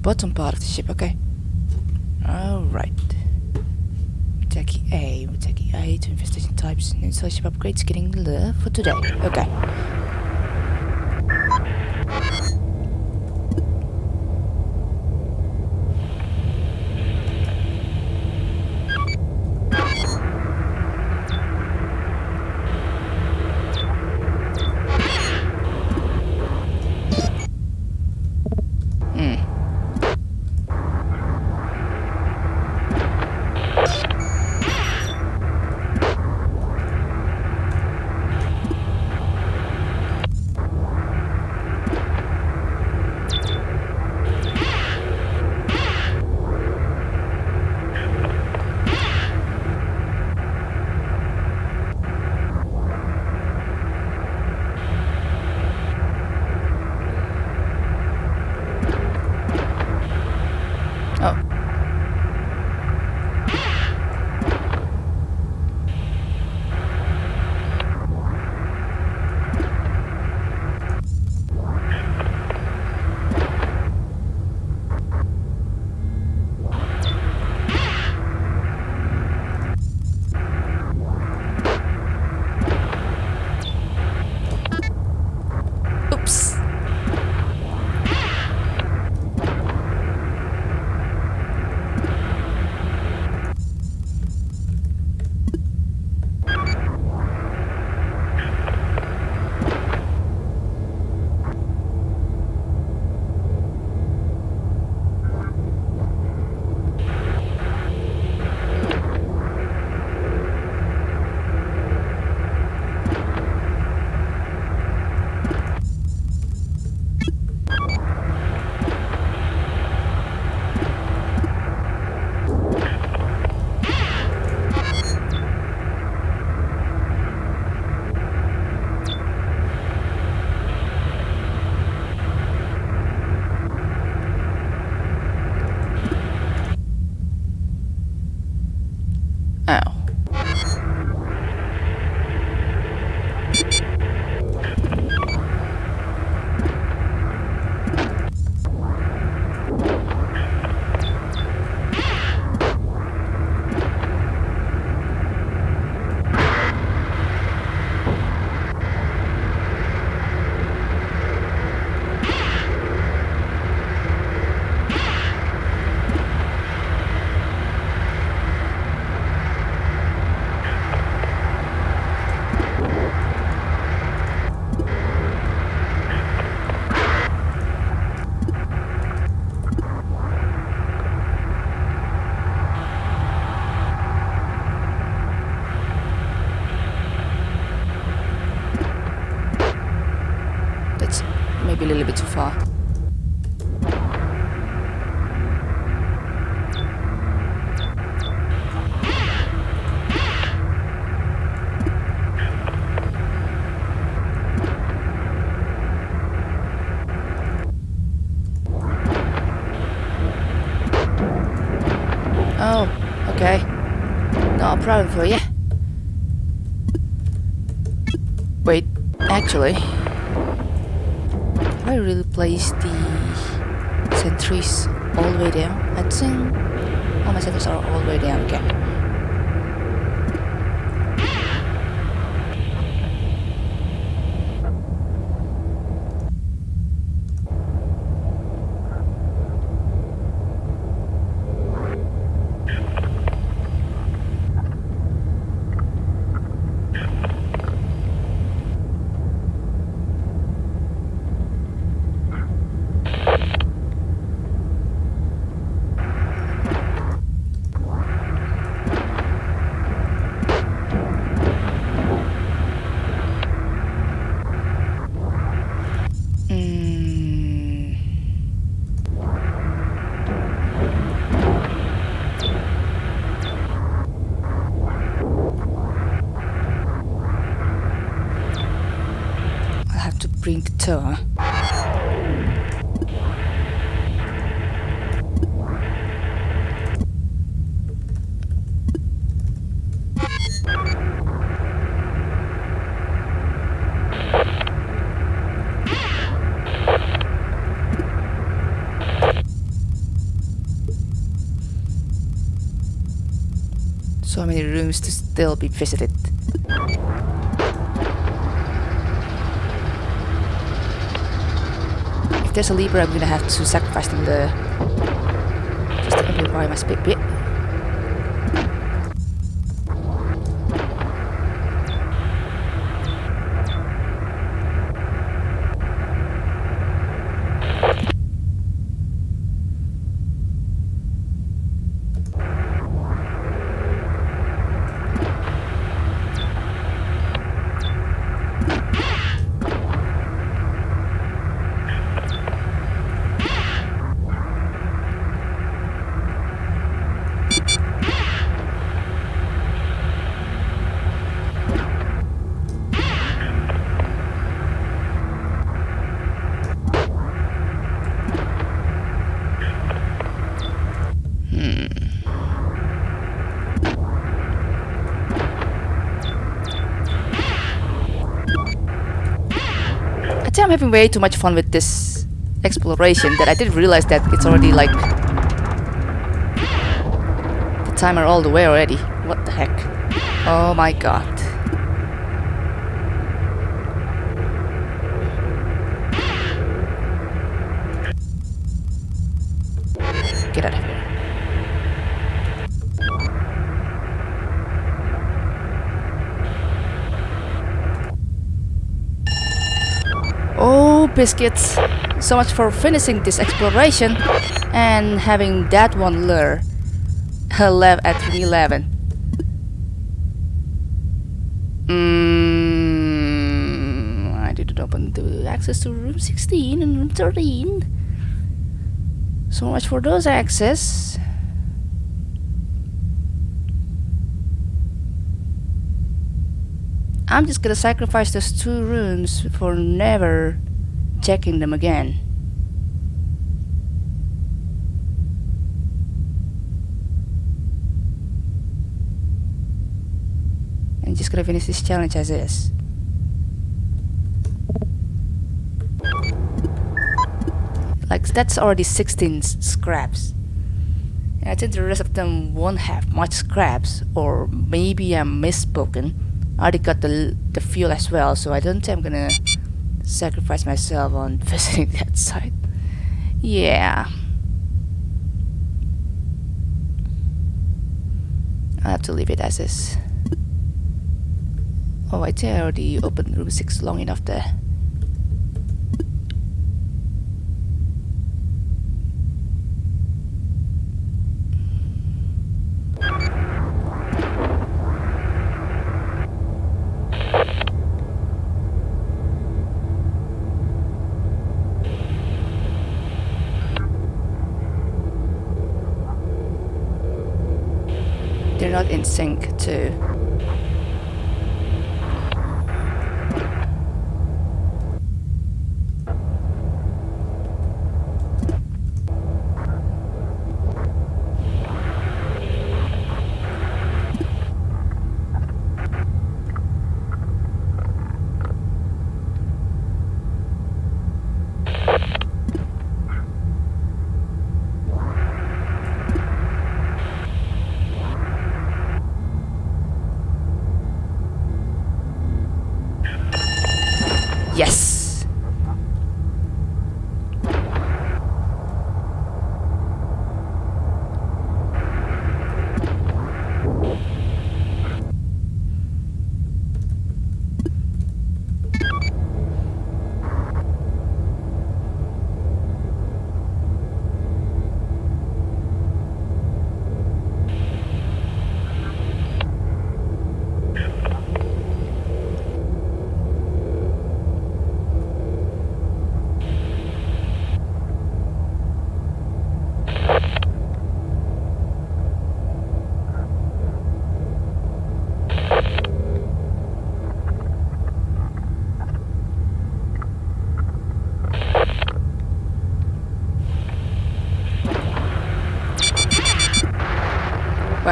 Bottom part of the ship, okay. Alright. Muteki A, Muteki A to investigation types and install ship upgrades getting the for today. Okay. Wait, actually, I really place the sentries all the way down. I think all my sentries are all the way down. Okay. tour. So many rooms to still be visited. If there's a lever, I'm gonna have to sacrifice them the... Just to amplify my speed bit. I'm having way too much fun with this exploration that I didn't realize that it's already like the timer all the way already. What the heck? Oh my god. Get out of here. Biscuits. So much for finishing this exploration and having that one lure. left at 311. Mm, I didn't open the access to room 16 and room 13. So much for those access. I'm just gonna sacrifice those two rooms for never checking them again. I'm just gonna finish this challenge as is. Like that's already 16 scraps. I think the rest of them won't have much scraps or maybe I'm misspoken. I already got the, the fuel as well, so I don't think I'm gonna sacrifice myself on visiting that site. Yeah. I have to leave it as is. Oh, I think I already opened room 6 long enough there. They're not in Yes!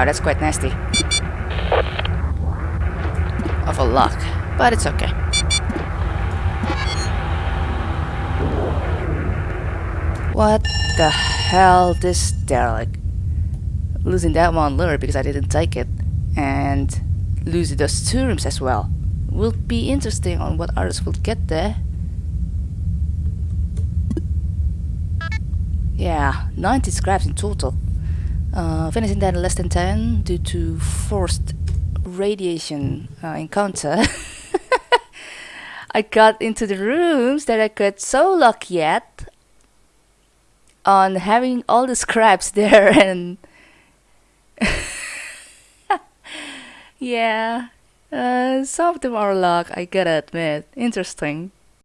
Wow, that's quite nasty. Awful luck, but it's okay. What the hell, this derelict? Losing that one lure because I didn't take it, and lose those two rooms as well. Will be interesting on what others will get there. Yeah, 90 scraps in total. Uh, finishing that in less than 10 due to forced radiation uh, encounter. I got into the rooms that I got so lucky at on having all the scraps there and yeah uh, some of them are luck I gotta admit interesting